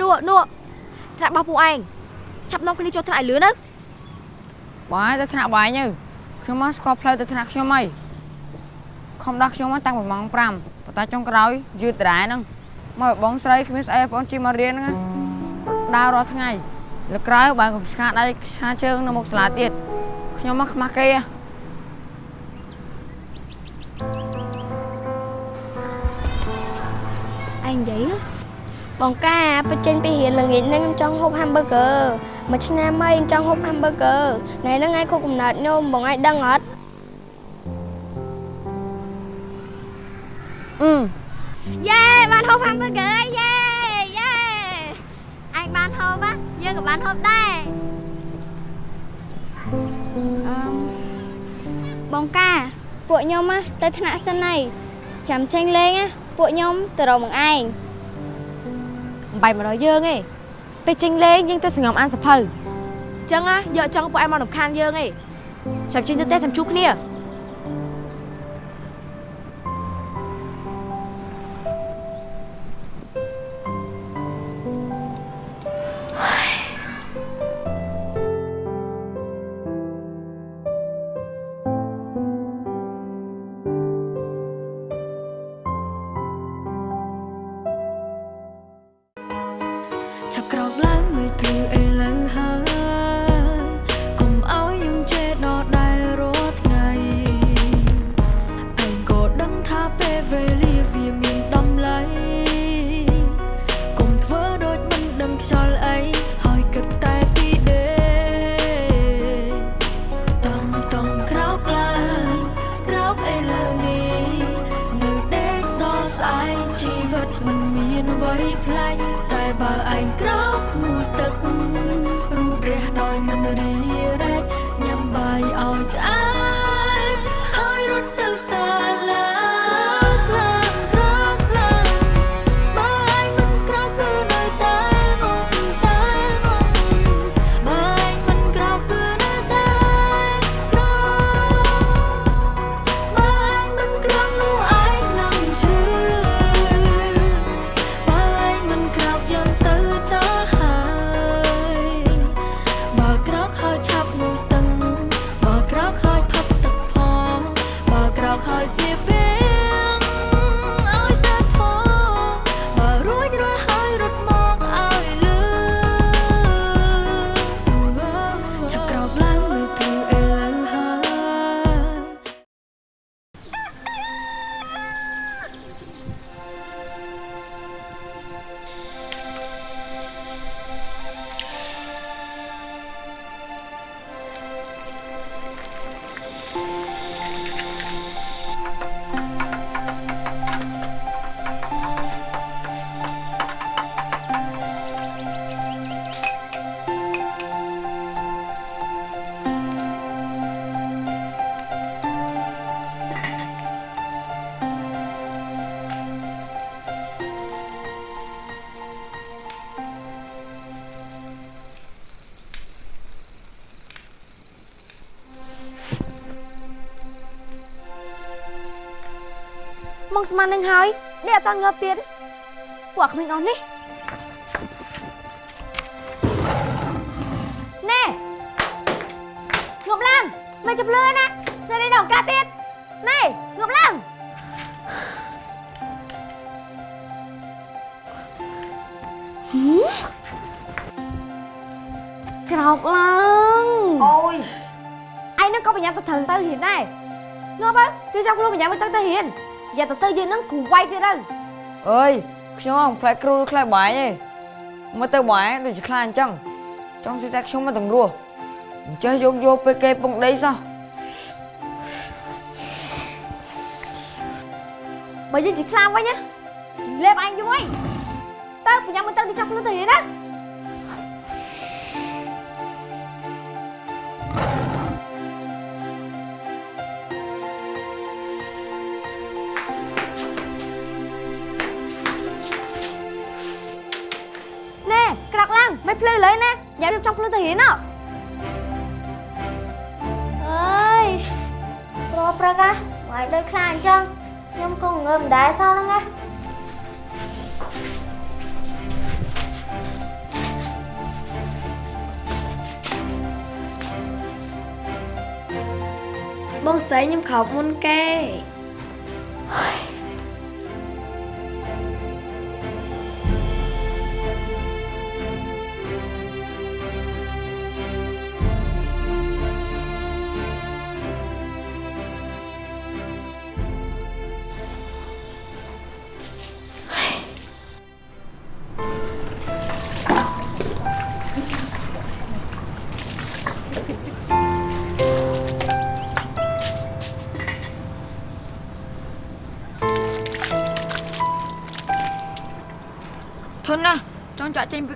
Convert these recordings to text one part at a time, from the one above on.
នោះនោះថ្នាក់របស់ពួកឯងចាប់នាំគ្នាចូលថ្នាក់ឲ្យលឿនទៅបងឯងទៅថ្នាក់បងឯងទៅខ្ញុំមកស្គាល់ផ្លូវទៅថ្នាក់ខ្ញុំហើយខំដោះខ្ញុំមកតាំងពីម៉ោង5ប៉ុន្តែចុងក្រោយយឺតដដែលហ្នឹងមកបងស្រីគ្មានស្អីបងជិះមករៀនហ្នឹងណាដើររាល់ថ្ងៃលើក្រោយបើកុំស្ខាដៃស្ខាជើងនៅមុខសាលាទៀតខ្ញុំមកខ្មាស់គេហ៎ឯងនិយាយ បងកាបញ្ចេញពីរៀនល្ងាចហ្នឹងខ្ញុំចង់ហូប hamburger មួយឆ្នាំហើយខ្ញុំចង់ហូប hamburger ថ្ងៃហ្នឹងឯងខុសកំណត់ខ្ញុំបងឯងដឹងអត់អឺយេបានហូប hamburger ហើយយេយេឯងបានហូបហ៎យើងក៏បានហូបដែរអឺបងកាពួកខ្ញុំហ៎ទៅថ្នាក់សិនហើយចាំចេញលេងហ៎ពួកខ្ញុំទៅរកមកឯង មិនបាច់មកដល់យើងទេពេលចេញលេងយើងទៅសង្ងំអានសភៅអញ្ចឹងណាយកចង់ពួកឯងមករំខានយើងទេចាំចេញទៅផ្ទះចាំជួបគ្នា មកស្មាននឹងហើយនេះអត់តងើបទៀតពួកក្មេងអស់នេះណែងប់ឡើងមិនចាប់លឿនណានៅនេះដល់កាទៀតណែងប់ឡើងក្រោកឡើងអូយឯងនឹងក៏ប្រញាប់ទៅត្រូវទៅរៀនដែរងាប់ហើយគឺចង់ខ្លួនប្រញាប់ទៅទៅរៀន យ៉ាទៅទៅយើងនឹងគ្រូវាយទៀតទៅអើយខ្ញុំអត់ខ្លាចគ្រូខ្លាចបងឯងទេមើលទៅបងឯងដូចជាខ្លាចអញ្ចឹងចង់ស៊ីសាខ្ញុំមកទាំងរស់អញ្ចេះយកយកពេលគេពងដីសោះបើយើងជាខ្លាំងវិញណាលេបអញយូរហើយតើប្រញាប់មិនទៅទៅចាប់ខ្លួនទៅរៀនណាណែ ហ្នឹងមិនភ្លឺលើណាយ៉ារៀបចំខ្លួនទៅរៀនអើយព្រោះប្រកាសមកដូចខ្លាអញ្ចឹងខ្ញុំក៏ងើបមិនដែរសោះហ្នឹងណាបងស្រីខ្ញុំខោមុនគេ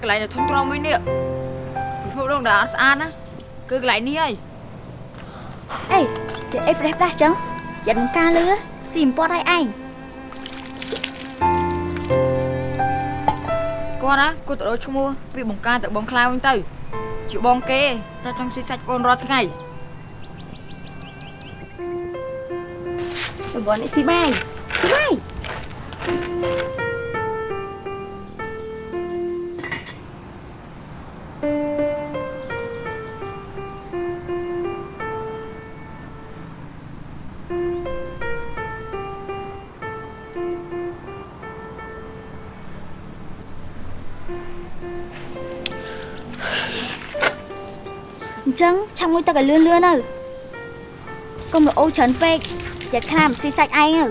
ក់ចេញពីកន្លែងដែលធន់ទ្រាំមួយនេះពិភពលោកដែលអត់ស្អាតណាគឺកន្លែងនេះហើយអេចេះអីប្រេះប្រាស់ចឹងយ៉ាត់នឹងការលឺស៊ីមិនពាត់ឲ្យឯងគាត់ណាគាត់ទៅដូរឈ្មោះពីបង្ការទៅបងខ្លាវិញទៅជាបងគេតែចង់ស៊ីសាច់បងរាល់ថ្ងៃប្រព័ន្ធនេះស៊ីបាយស៊ីបាយ ឆាំងមួយទឹកឲ្យលឿនលឿនទៅកុំរអូសច្រើនពេកយ៉ាត់ខ្លាមស៊ីសាច់ឯងទៅ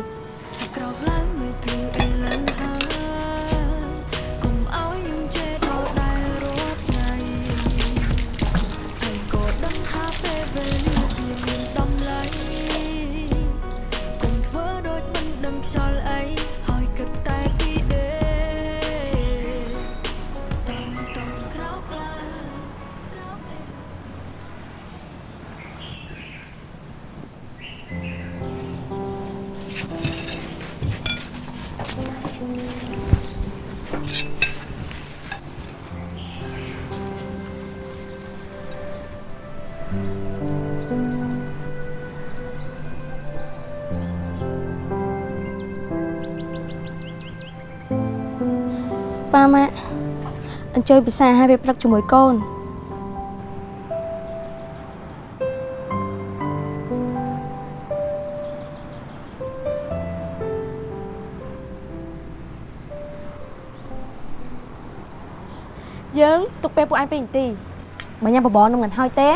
ប៉ាម៉ាក់អញ្ជើញពិសាឲ្យពេលព្រឹកជាមួយកូនយើងទុកពេលពួកឯង2នាទីបើញ៉ាំបបរនំមិនហើយទេ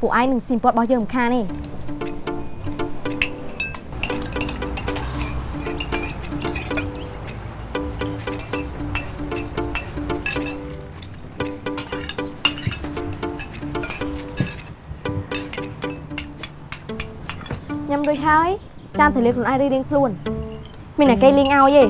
ពួកឯងនឹងស៊ីមពតរបស់យើងមិនខានទេ រួចហើយចាំទៅលាខ្លួនឯងរៀងៗខ្លួនមានតែគេលេងឲ្យទេ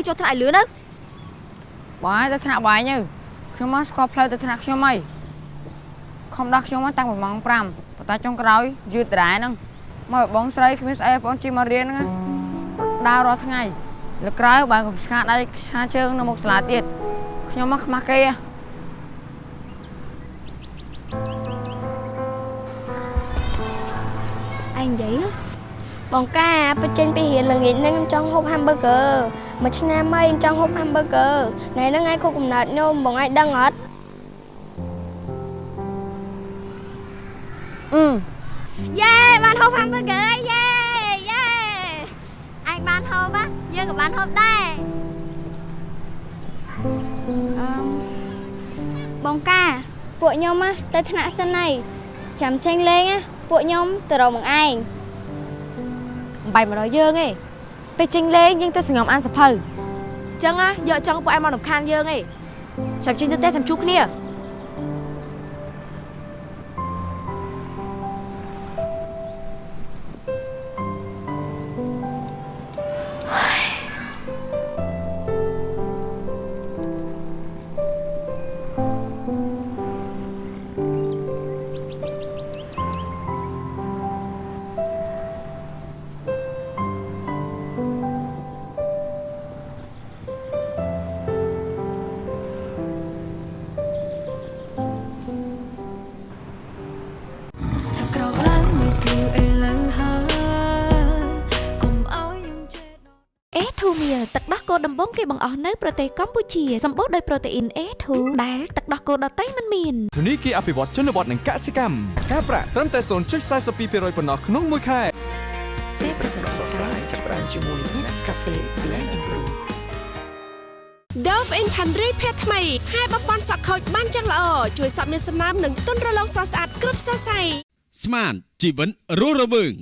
នំគ្នាចូលថ្នាក់ឲ្យលឿនទៅបងឯងទៅថ្នាក់បងឯងទៅខ្ញុំមកស្គាល់ផ្លូវទៅថ្នាក់ខ្ញុំហើយខំដោះខ្ញុំមកតាំងពីម៉ោង5ប៉ុន្តែចុងក្រោយយឺតដែរហ្នឹងមកបងស្រីគ្មានស្អីបងជិះមករៀនហ្នឹងណាដើររាល់ថ្ងៃលើក្រោយបើកុំស្ខាដៃស្ខាជើងនៅមុខសាលាទៀតខ្ញុំមកខ្មាស់គេហ៎ឯងនិយាយណាបងកាបញ្ចេញពីរៀនល្ងាចហ្នឹងខ្ញុំចង់ហូប hamburger មួយឆ្នាំហើយខ្ញុំចង់ហូប hamburger ថ្ងៃហ្នឹងឯងខុសកំណត់ខ្ញុំបងឯងដឹងអត់អឺយេបានហូប hamburger ហើយយេយេឯងបានហូបណាយើងក៏បានហូបដែរអឺបងកាពួកខ្ញុំណាទៅថ្នាក់សិនហើយចាំចេញលេងណាពួកខ្ញុំទៅរកមកឯងមិនបាច់មករកយើងទេ ពេលចេញលេងយើងទៅសងំអានសភៅចឹងណាយកចង់ពួកឯងមករំខានយើងឯងចាំចេញទៅផ្ទះចាំជួបគ្នា ដោះគោដំបងគេបង្អស់នៅប្រទេសកម្ពុជាសម្បូរដោយប្រូតេអ៊ីន A2 ដែលទឹកដោះគោដតៃមិនមានធនីគារអភិវឌ្ឍជនបទនិងកសិកម្មការប្រាក់ត្រឹមតែ0.42%ប៉ុណ្ណោះក្នុងមួយខែពេលប្រកាសស្កាយចាប់បានជាមួយ Nescafe Blend and Brew Dove Intendry ភេទថ្មីខែបំពន់សក់ខូចបានយ៉ាងល្អជួយសក់មានសំណើមនិងទន់រលោងស្រស់ស្អាតគ្រប់សរសៃស្មានជីវិតរស់រវើង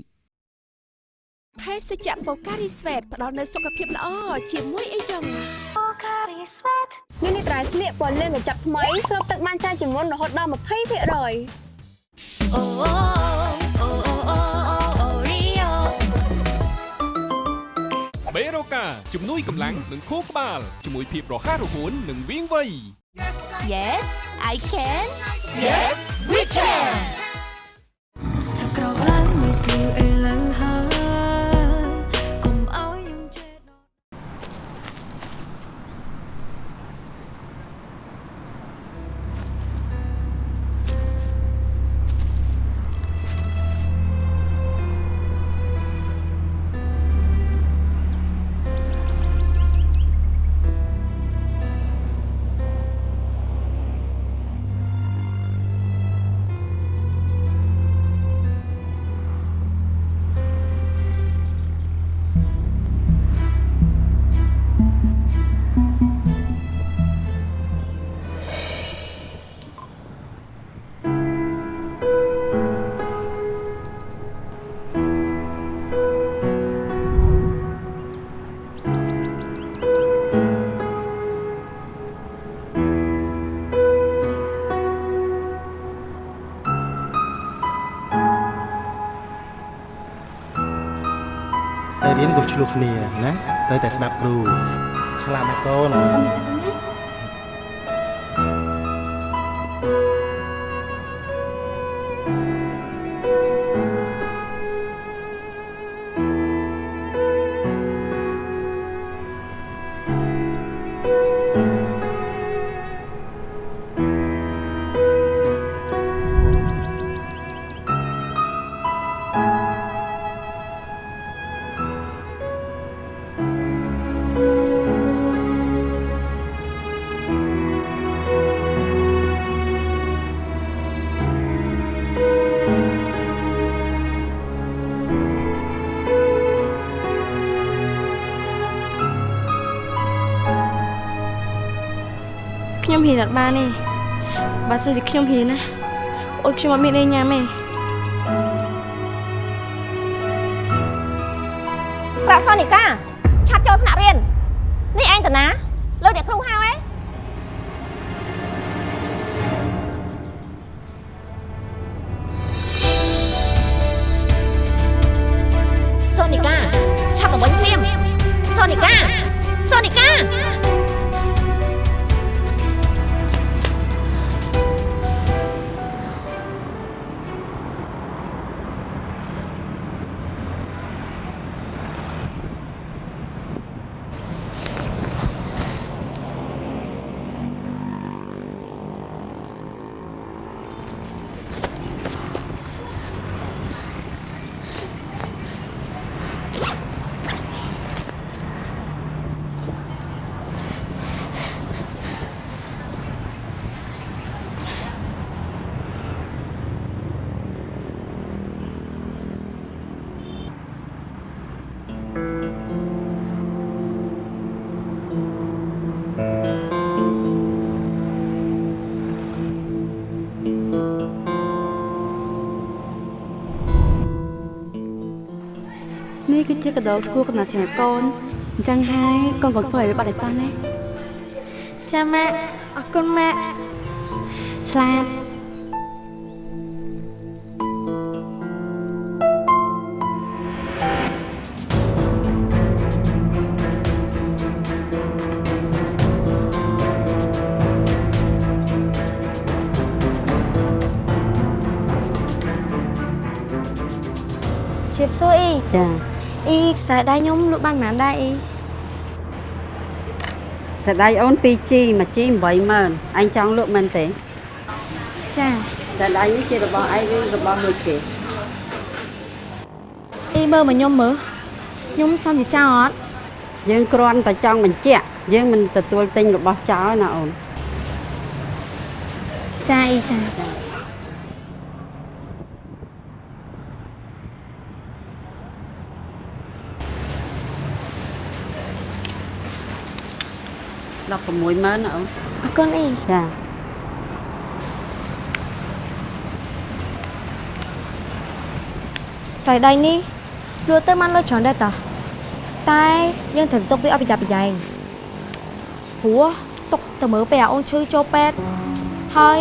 ភេសជ្ជៈបូការីស្វេតផ្ដល់នូវសុខភាពល្អជាមួយអីចឹងនេះនេះត្រៃស្លៀកពណ៌លឿងកញ្ចប់ថ្មីស្រូបទឹកបានច្រើនជាងមុនរហូតដល់20%អូអូអូអូអូអូរីយ៉ូបេរូកាជំនួយកម្លាំងនិងខួរក្បាលជាមួយភាពរហ័សរហួននិងវាងវៃ Yes I can Yes we can រៀនកុំឆ្លោះគ្នាណាត្រូវតែស្ដាប់គ្រូឆ្លាតណាស់កូន ខ្ញុំហ៊ានអត់បានទេបើសិនជាខ្ញុំហ៊ានណាអូនខ្ញុំអត់មានអីញ៉ាំទេប្រាក់សនិកា ជាកដោស្គួរកំណត់សម្រាប់កូនអញ្ចឹងហើយកូនកូនធ្វើឲ្យវាបាត់អីសោះណាចាម៉ាក់អរគុណម៉ាក់ឆ្លាតជៀបសួរអ៊ីចា អ៊ីខ្សែដៃខ្ញុំលក់បានប៉ុន្មានដែរអ៊ីស្ដាយអូន 2G 1G 80000ឯងចង់លក់មែនទេចាស្ដាយនេះជារបស់ឯងឬរបស់មួយគេអ៊ីមើលមកខ្ញុំមើលខ្ញុំសំជាចោលអត់យើងគ្រាន់តែចង់បញ្ជាក់យើងមិនទទួលទិញរបស់ចោលណាអូនចាអ៊ីចា 160,000ណាអូនអរគុណអ៊ីចាខ្សែដៃនេះលក់ទៅបានលុយច្រើនដែរតោះតែយើងត្រូវទុកវាអត់ប្រយ័ត្នប្រយែងព្រោះទុកទៅមើលពេលអាអូនឈឺចូលពេទ្យហើយ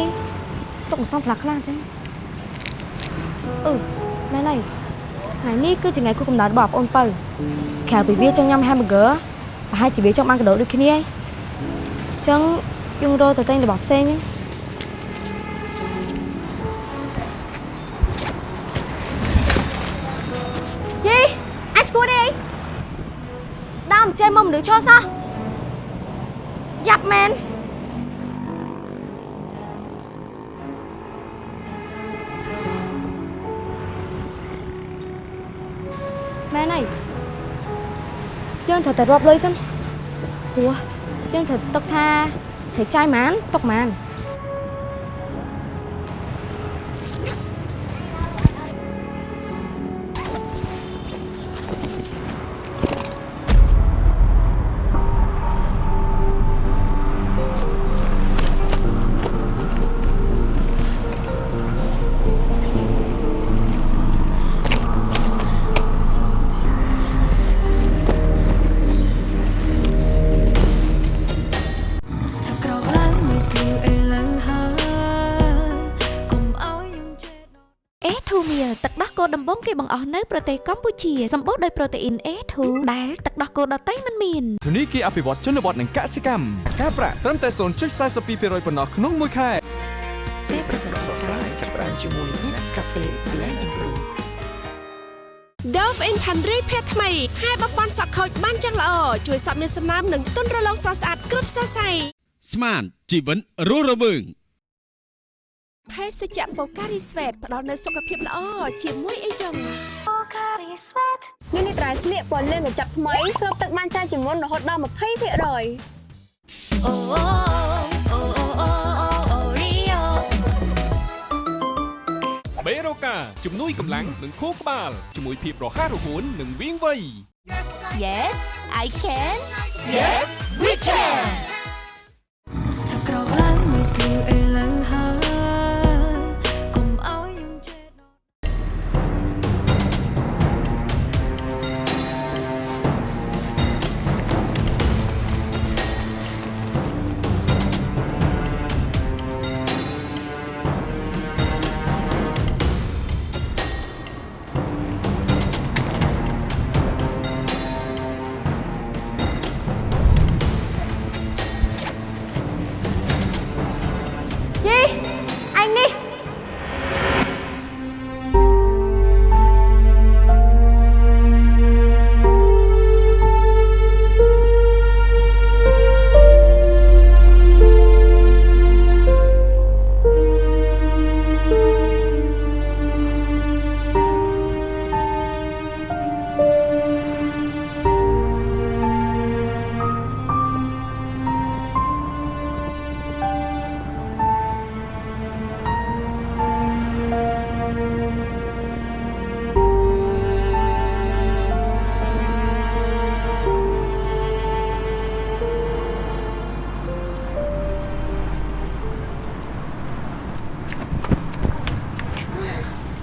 ទុកមិនសមផ្លាស់ខ្លះអញ្ចឹងអឺណែណៃថ្ងៃនេះគឺជាថ្ងៃខួបកំណើតរបស់បងអូនបើក្រៅពីវាចង់ញ៉ាំ hamburger ប្រហែលជាវាចង់បានកដោដូចគ្នាហើយអញ្ចឹងយើងរកទៅទិញរបស់ផ្សេងហ្នឹងយីអាចឈួតអីដើមចេះមកមនុស្សឈោសោះយ៉ាប់មែនមែនហើយយើងត្រូវតែរាប់លុយសិនព្រោះ យើងត្រូវទុកថាត្រូវចាយប៉ុន្មានទុកប៉ុន្មាន បងគេបង្អស់នៅប្រទេសកម្ពុជាសម្បូរដោយប្រូតេអ៊ីន A2 ដែលទឹកដោះគោដតៃមិនមានធនីគារអភិវឌ្ឍជនបទនិងកសិកម្មការប្រាក់ត្រឹមតែ0.42%ប៉ុណ្ណោះក្នុងមួយខែពេលប្រកាសស្កាយចាប់ផ្ដើមជាមួយ Nescafe Blend and Brew Dove Intendry ភេទថ្មីខែបំពន់សក់ខូចបានយ៉ាងល្អជួយសក់មានសំណើមនិងទន់រលោងស្រស់ស្អាតគ្រប់សរសៃស្មានជីវិតរស់រវើង ភេសជ្ជៈបូការីស្វេតផ្ដល់នូវសុខភាពល្អជាមួយអីចឹងនេះនេះត្រៃស្លៀកពណ៌លឿងកញ្ចប់ថ្មីស្រូបទឹកបានច្រើនជាងមុនរហូតដល់20%អូអូអូអូអូអូរីយ៉ូបេរូកាជំនួយកម្លាំងនិងខួរក្បាលជាមួយភាពរហ័សរហួននិងវាងវៃ Yes I can Yes we can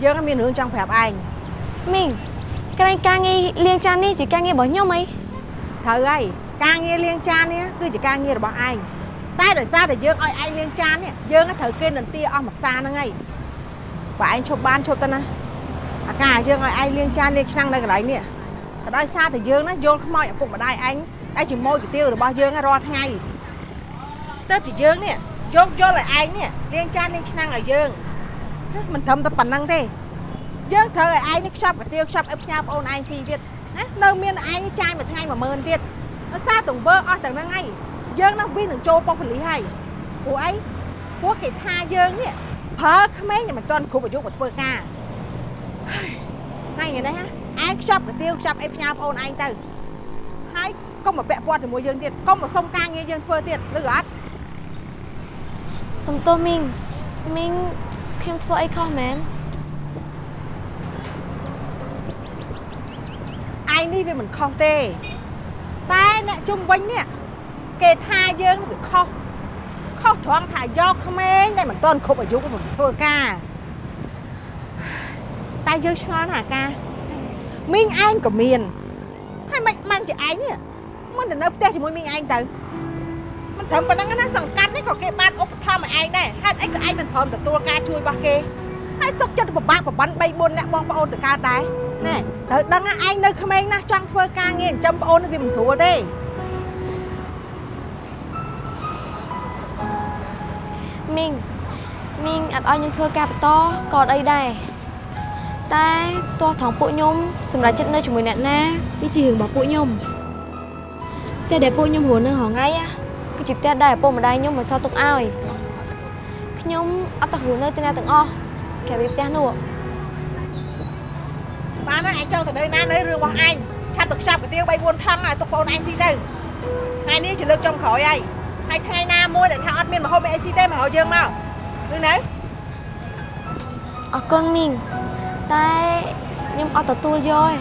លៀងកន្លែងការងារហ្នឹងជាការងារខ្ញុំហីយើងជាអ្នកលៀងអញមកអញ្ចឹងល្អហើយយើងមានរឿងចង់ប្រាប់ឯងមីងកន្លែងការងារលាងចាននេះជាការងាររបស់ខ្ញុំហីត្រូវហើយការងារលាងចាននេះគឺជាការងាររបស់ឯងតែដោយសារតែយើងឲ្យឯងលាងចាននេះយើងត្រូវគេនន្ទាអស់មួយផ្សារហ្នឹងហើយបើឯងឈប់បានឈប់ទៅណាអាការយើងឲ្យឯងលាងចានលាងឆ្នាំងនៅកន្លែងនេះក៏ដោយសារតែយើងណាយល់ខ្មោចឪពុកម្ដាយឯងដែលជាម៉ូយកាទៀវរបស់យើងរាល់ថ្ងៃទៅពីយើងនេះយកយល់ឲ្យឯងនេះលាងចានលាងឆ្នាំងឲ្យយើង មិនត្រឹមតែប៉ុណ្្នឹងទេយើងត្រូវឲ្យឯងនេះខ្ចប់កាទៀវខ្ចប់អឹបផ្ញើប្អូនឯងស៊ីទៀតណានៅមានឯងចាយមួយថ្ងៃ10000ទៀតដោយសារទង្វើអស់ទាំងហ្នឹងហើយយើងនឹងវិញនឹងចូលប៉ុស្តិ៍ប៉ូលីសហើយព្រោះអីព្រោះគេថាយើងនេះប្រើក្មេងតែមិនទាន់គ្រប់អាយុមកធ្វើការហើយថ្ងៃនេះណាឯងខ្ចប់កាទៀវខ្ចប់អីផ្ញើប្អូនឯងទៅហើយកុំមកពាក់ព័ន្ធជាមួយយើងទៀតកុំមកសុំការងារយើងធ្វើទៀតឬអត់សុំទោសមីងមីង ខ្ញុំធ្វើអីខុសមែនឯងនេះវាមិនខុសទេ តែអ្នកជុំវិញនេះគេថាយើងវាខុសខុសត្រង់ថាយកក្មេងដែលមិនទាន់គ្រប់អាយុមកធ្វើការតែយើងឆ្ងល់ណាស់អាការមីងឯងក៏មានហើយមិនបានជាឯងនេះមិនទៅនៅផ្ទះជាមួយមីងឯងទៅមិនត្រឹមប៉ុណ្ណឹងណាសង្កាត់នេះក៏គេបានឧប ត្ថម្ភឲ្យឯងដែរហេតុអីក៏ឯងមិនព្រមទទួលការជួយរបស់គេហើយសុកចិត្តពិបាកប្របាន3 4អ្នកបងប្អូនទៅកើតដែរណែត្រូវដឹងណាឯងនៅក្មេងណាស់ចង់ធ្វើការងារចិញ្ចឹមប្អូនវាមិនស្រួលទេមីងមីងអត់ឲ្យខ្ញុំធ្វើការបន្តក៏អត់អីដែរតែទោះថងពួកខ្ញុំសម្រាប់ចិត្តនៅជាមួយអ្នកណាវាជារឿងរបស់ពួកខ្ញុំតែដែលពួកខ្ញុំរស់នៅហងៃណាគឺជាផ្ទះដែលឪពុកម្ដាយខ្ញុំមិនសល់ទុកឲ្យ ខ្ញុំអត់ទៅរស់នៅទីណាទាំងអស់ក្រៅពីផ្ទះនោះបានហើយឯងចង់ទៅនៅណានៅរឿងរបស់ឯងឆាប់ទៅខ្ចប់កាទៀវ3 4ថងឲ្យទុកប្អូនឯងស៊ីទៅថ្ងៃនេះជាលើកចុងក្រោយហើយហើយថ្ងៃណាមួយដែលថាអត់មានម្ហូបអីស៊ីទេមកហៅយើងមកឬនៅអរគុណមីងតែខ្ញុំអត់ទទួលយកឯង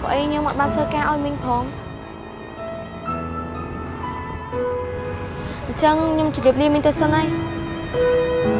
ព្រោះអីខ្ញុំអត់បានធ្វើការឲ្យមីងផងអញ្ចឹងខ្ញុំជម្រាបលាមីងទៅសិនហើយ អើ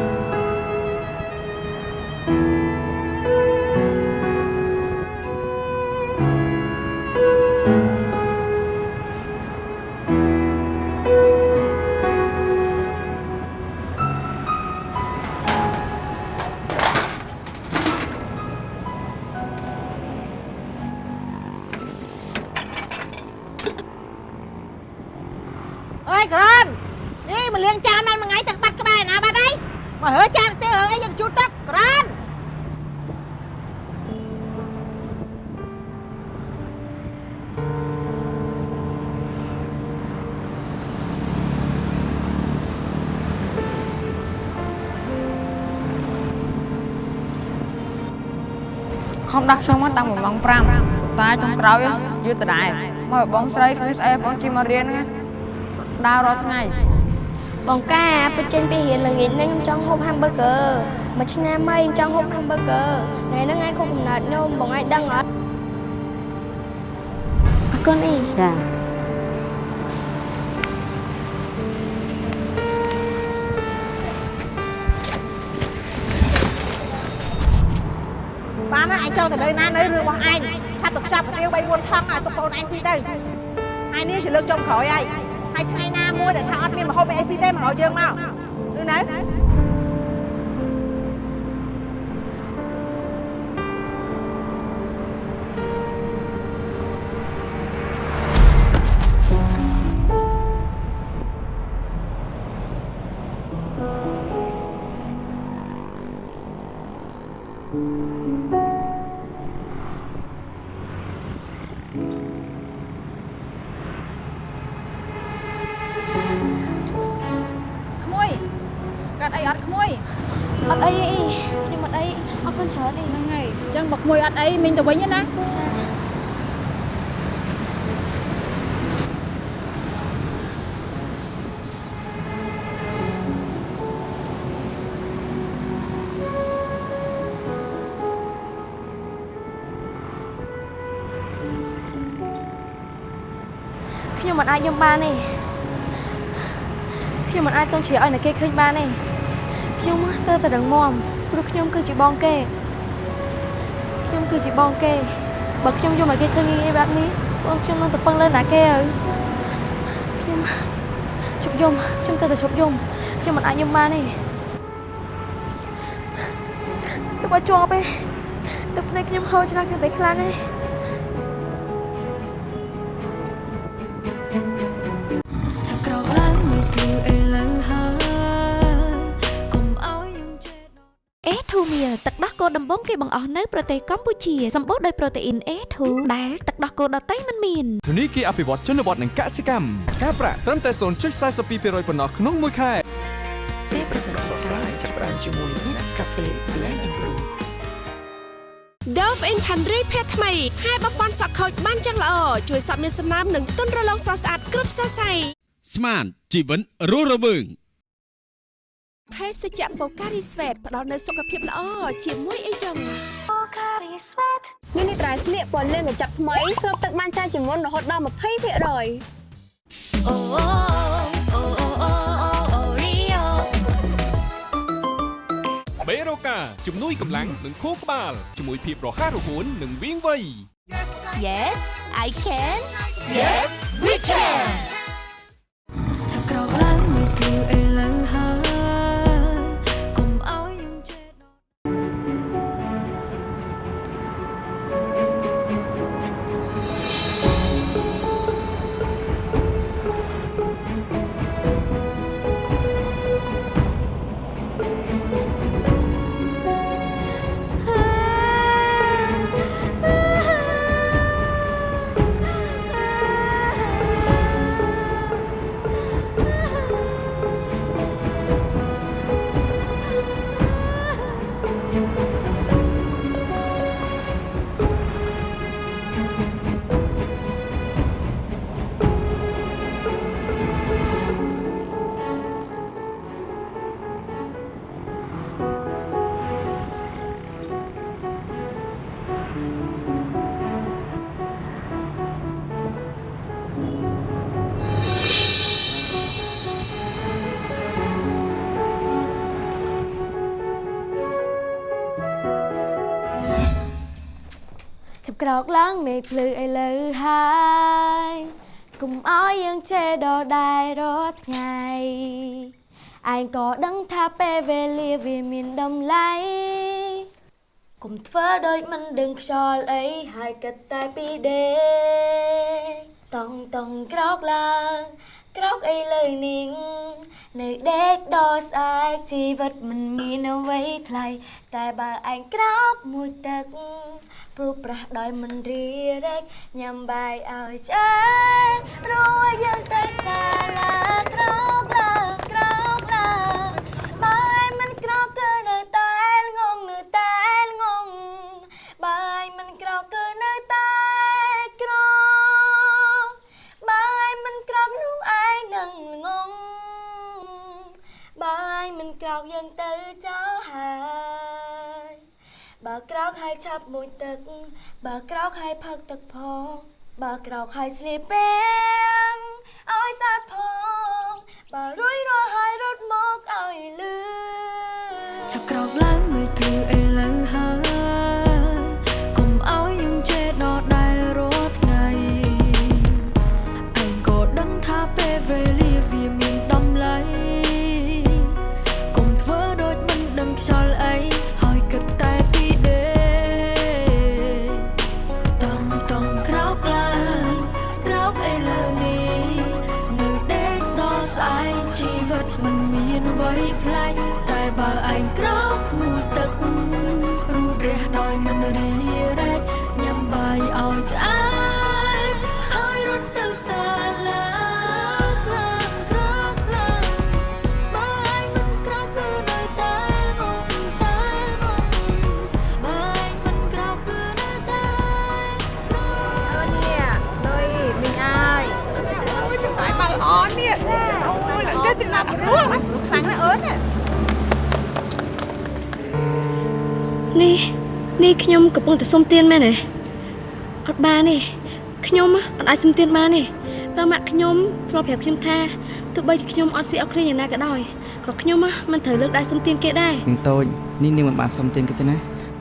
ខំដាក់ខ្ញុំមកតាំងពីម៉ោង5តែចុងក្រោយយឺតដដែលមកបងស្រីគ្មានស្អីបងជិះមករៀនហ្នឹងដើររាល់ថ្ងៃបងកាពេលចេញពីរៀនល្ងាចនេះខ្ញុំចង់ហូប hamburger មួយឆ្នាំហើយខ្ញុំចង់ហូប hamburger ថ្ងៃហ្នឹងឯងខុសកំណត់ខ្ញុំបងឯងដឹងអត់អរគុណអីចា ចង់ទៅនៅណានៅរឿងរបស់ឯងឆាប់ទៅខ្ចប់កាទៀវ3 4ថងឲ្យទុកប្អូនឯងស៊ីទៅហើយនេះជាលើកចុងក្រោយហើយហើយថ្ងៃណាមួយដែលថាអត់មានម្ហូបអីស៊ីទេមកហៅយើងមកឬនៅក្អីមីងទៅវិញណាខ្ញុំមិនអាចយំបានទេខ្ញុំមិនអាចទន់ជ្រាយឲ្យអ្នកគេឃើញបានទេខ្ញុំត្រូវតែរឹងមាំព្រោះខ្ញុំគឺជាបងគេ ខ្ញុំគឺជាបងគេបើខ្ញុំយំឲ្យគេឃើញងាយៗបែបនេះបងខ្ញុំនឹងទៅពឹងលើណាគេហើយខ្ញុំជប់យំខ្ញុំត្រូវតែជប់យំខ្ញុំមិនអាចយំបានទេទៅបើជាប់ទេទឹកភ្នែកខ្ញុំហូរច្រោះកាន់តែខ្លាំងឯ គោដំបងគេបង្អស់នៅប្រទេសកម្ពុជាសម្បូរដោយប្រូតេអ៊ីន A2 ដែលទឹកដោះគោដតៃមិនមានធនីគារអភិវឌ្ឍជនបទនិងកសិកម្មការប្រាក់ត្រឹមតែ0.42%ប៉ុណ្ណោះក្នុងមួយខែពេលប្រកាសស្កាយចាប់ផ្ដើមជាមួយ Nescafe Blend and Brew Dove Intendry ភេទថ្មីខែបំពន់សក់ខូចបានយ៉ាងល្អជួយសក់មានសំណើមនិងទន់រលោងស្រស់ស្អាតគ្រប់សរសៃស្មានជីវិតរស់រវើង ភេសជ្ជៈបូការីស្វេតផ្ដល់នូវសុខភាពល្អជាមួយអីចឹង Pocari Sweat នេះនេះត្រៃស្លៀកពណ៌លឿងកញ្ចក់ថ្មីស្រូបទឹកបានច្រើនជាងមុនរហូតដល់20%អូអូអូអូអូអូរីយ៉ូបេរូកាជំនួយកម្លាំងនិងខួរក្បាលជាមួយភាពរហ័សរហួននិងវាងវៃ Yes I can Yes we can ក្រោកឡើងមេឃភ្លឺឥឡូវហើយកុំឲ្យយើងជេរដដែលរាល់ថ្ងៃឯងក៏ដឹងថាពេលវេលាវាមានតម្លៃកុំធ្វើដូចមិនដឹងខ្យល់អីហើយគិតតែពីដេកតង់តង់ក្រោកឡើងក្រោកអីលើនាងនៅដេកដល់ស្អែកជីវិតមិនមានអ្វីថ្លៃតែបើឯងក្រោកមួយទឹក ព្រោះប្រាស់ដោយមិនរីរែកញ៉ាំបាយឲ្យឆ្អែតរួចយើងទៅសាលាក្រោក កហើយឆាប់មួយទឹក បើក្រោកហើយផឹកទឹកផង បើក្រោកហើយស្លៀកពាំងឲ្យស្អាតផង បើរួយរាល់ហើយរត់មកឲ្យលឺចាប់ក្រោកឡើងមើលព្រឺឥ សុំទានមែនទេអត់បានទេខ្ញុំអត់អាចសុំទានបានទេបើម៉ាក់ខ្ញុំធ្លាប់ប្រាប់ខ្ញុំថាទោះបីជាខ្ញុំអត់ស៊ីអត់ឃ្លាយ៉ាងណាក៏ដោយក៏ខ្ញុំហ៎មិនត្រូវលើកដៃសុំទានគេដែរនាងតូចនេះនាងមិនបានសុំទានគេទេណា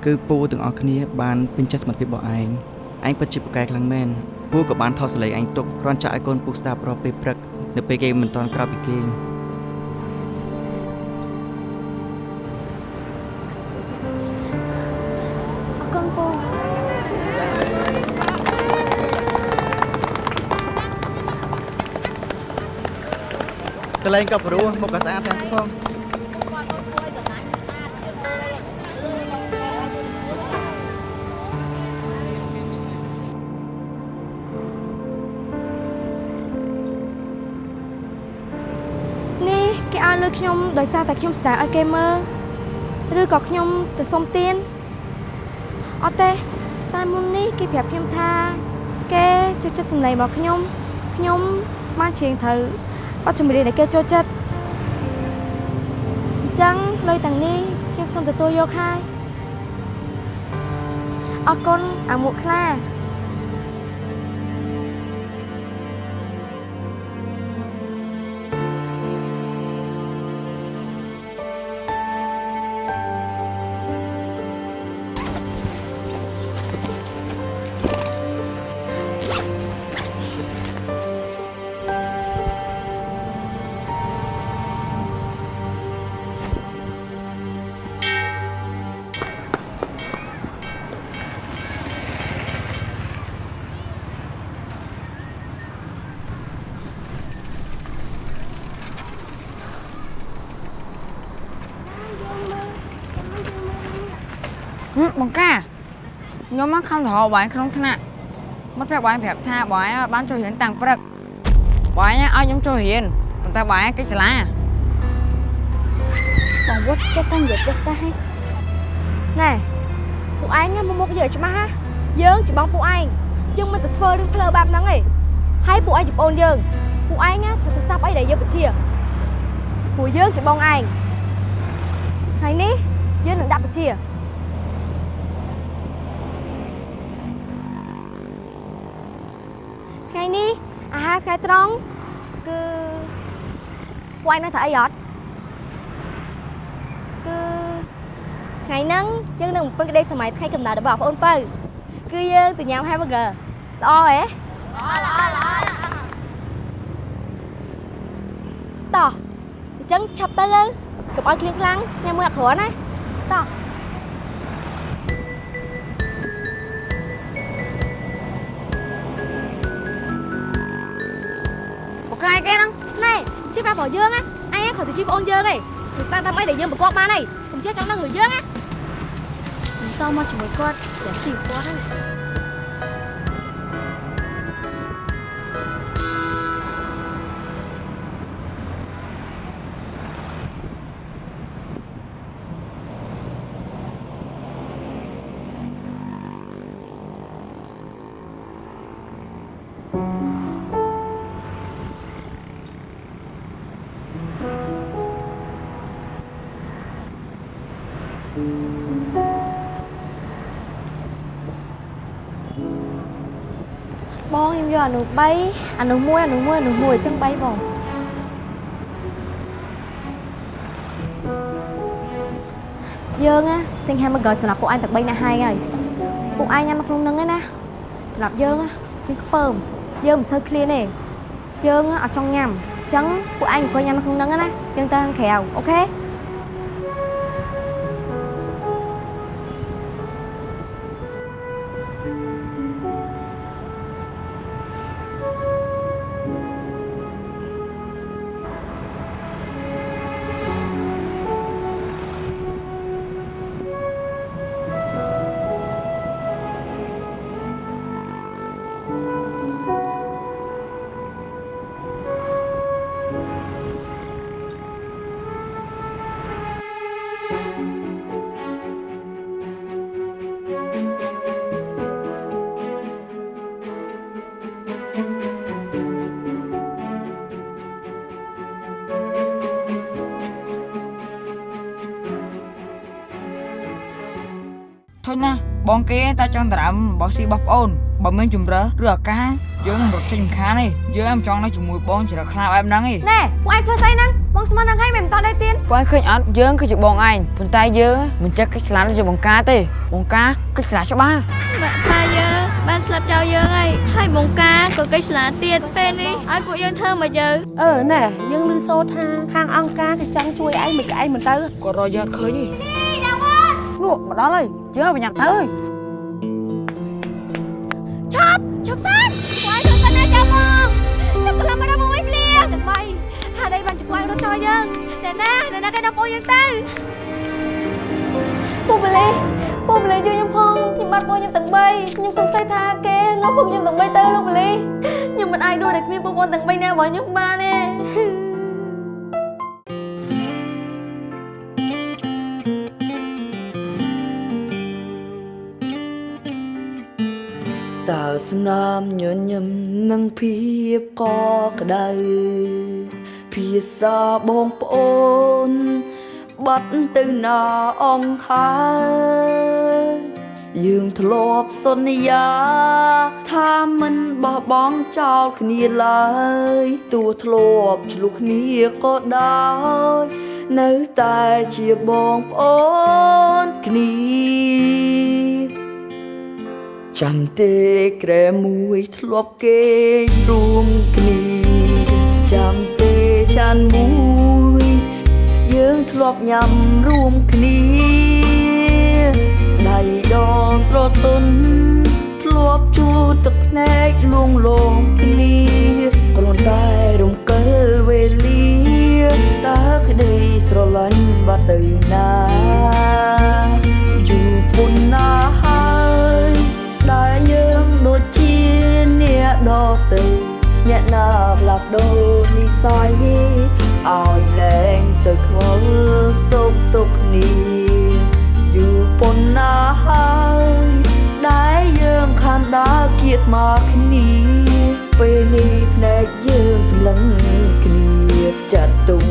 គឺពូទាំងអស់គ្នាបានពេញចិត្តសមត្ថភាពរបស់ឯងឯងពិតជាពូកែខ្លាំងមែនពូក៏បានថតសលេងឯងទុកគ្រាន់ចាក់ឲ្យកូនពូស្ដាប់រាល់ពេលព្រឹកនៅពេលគេមិនតាន់ក្រោកពីគេង សលេងក៏ព្រោះមុខក៏ស្អាតដែរផងនេះគេឲ្យលើខ្ញុំដោយសារតែខ្ញុំស្ដារឲ្យគេមើលឬក៏ខ្ញុំទៅសុំទានអត់ទេតែមុននេះគេប្រាប់ខ្ញុំថា គេចូលចិត្តសម្លេងរបស់ខ្ញុំខ្ញុំបានច្រៀងត្រូវ បទចម្រៀងដែលគេចូលចិត្តអញ្ចឹងលុយទាំងនេះខ្ញុំសូមទទួលយកហើយអរគុណអាមួកខ្លា ខ្ញុំមកខំទៅរកបងឯងក្នុងថ្នាក់មកប្រាប់បងឯងប្រាប់ថាបងឯងបានចូលរៀនតាំងព្រឹកបងឯងឲ្យខ្ញុំចូលរៀនប៉ុន្តែបងឯងកិច្ចសាលាបងវត្តចិត្តតែនិយាយទៅតែណែពួកឯងមកមុខយើងច្បាស់ហ่าយើងច្បងពួកឯងយើងមិនទៅធ្វើរឿងផ្លូវបែបហ្នឹងទេហើយពួកឯងជាបងយើងពួកឯងណាត្រូវទៅសាប់អីដែលយើងបជាពួកយើងជាបងឯងហើយនេះយើងនឹងដាក់បជាថ្ងៃនេះអាហារថ្ងៃ ត្រង់គឺពួកឯងនៅធ្វើអីអត់គឺថ្ងៃហ្នឹងយើងនឹងបំពេញក្តីសម័យថ្ងៃកំណើតរបស់បងប្អូនពៅគឺយើងទៅញ៉ាំ hamburger ល្អហ៎ល្អល្អល្អតោះអញ្ចឹងឆាប់ទៅទៅកុំឲ្យឃ្លៀងខ្លាំងញ៉ាំមួយអត់គ្រាន់ណាតោះ រាប់របស់យើងណាអញគាត់ទៅជីប្អូនយើងឯងគឺស្ដាប់តាមអីដែលយើងប្រកបបានហើយកុំចេះចង់ដឹងរឿងយើងណាមិនតមកជាមួយគាត់តែស៊ីគាត់ហ្នឹង អានោះ3អានោះ1អានោះ1អានោះ1អញ្ចឹង3បងយើងណាទិញ hamburger សម្រាប់ពួកឯងតែ3នាក់ហើយហើយពួកឯងញ៉ាំនៅក្នុងហ្នឹងឯណាសម្រាប់យើងណាមានខ្ពើមយើងមិនសូវឃ្លានទេយើងអត់ចង់ញ៉ាំអញ្ចឹងពួកឯងអង្គុយញ៉ាំនៅក្នុងហ្នឹងណាយើងទៅខាងក្រៅអូខេ បងគេតែចង់ដណ្ដើមរបស់ស៊ីរបស់ប្អូនបើមានជំរើសឬឱកាសយើងមិនរត់ចេញមិនខានទេយើងមិនចង់នៅជាមួយបងជ្រើខ្លាបែបហ្នឹងទេណែពួកឯងធ្វើស្អីហ្នឹងបងស្មាននឹងហើយមិនមិនតដែរទៀតបងឃើញអត់យើងគឺជាបងឯងប៉ុន្តែយើងមិនចេះកិច្ចស្លាដូចជាបង្ការទេបង្ការកិច្ចស្លាច្បាស់ម៉ាក់ប៉ាយើងបានស្លាប់ចោលយើងហើយហើយបងការក៏កិច្ចស្លាទៀតពេលនេះឲ្យពួកយើងធ្វើមកយើងអឺណែយើងឮសូរថាខាងអង្គការគេចង់ជួយឯងមិនឯងមិនទៅគាត់រកយើងអត់ឃើញទេ នោះមកដល់ហើយយើងឲ្យបញ្ញាប់ទៅហើយឈប់ឈប់សិនពួកឯងធ្វើសិនណាចាំមកចាំកន្លងមកដល់មកវិញភ្លាមទាំងបីហាដៃបានជួយរត់ចោលយើងតែណាតែណាគេដល់ពួកយើងទៅពូបលីពូបលីជួយខ្ញុំផងខ្ញុំបាត់ពួកខ្ញុំទាំងបីខ្ញុំសង្ស័យថាគេនាំពួកខ្ញុំទាំងបីទៅលោកបលីខ្ញុំមិនអាចដួលតែគ្មានពួកបងទាំងបីណារបស់ខ្ញុំបានទេ តើស្នាមញញឹមនឹងភាពកក្ដៅភាសាបងប្អូនបាត់ទៅណាអងហើយយើងធ្លាប់សន្យា ថាមិនបោះបង់ចោលគ្នាឡើយទោះធ្លាប់ឆ្លុះគ្នាក៏ដោយនៅតែជាបងប្អូនគ្នា ចាំទេក្រែមួយធ្លាប់គេងរួមគ្នាចាំទេចានមួយ យើងធ្លាប់ញ៉ាំរួមគ្នាដៃដស្រទន់ធ្លាប់ជួទឹកភ្នែកលួងលោមគ្នាគ្រាន់តែរំកិលវេលាតើក្តីស្រឡាញ់បាត់ទៅណាយូរពុនណា អ្នកដទៅអ្នកណាផ្លាស់ប្ដូរនិស័យឲ្យលែងសើខ្វល់សុខទុក្ខគ្នាយូរប៉ុណ្ណាហើយដែលយើងខានដើរគៀស្មើគ្នាពេលនេះភ្នែកយើងសម្លឹងគ្នាចាត់ទុំ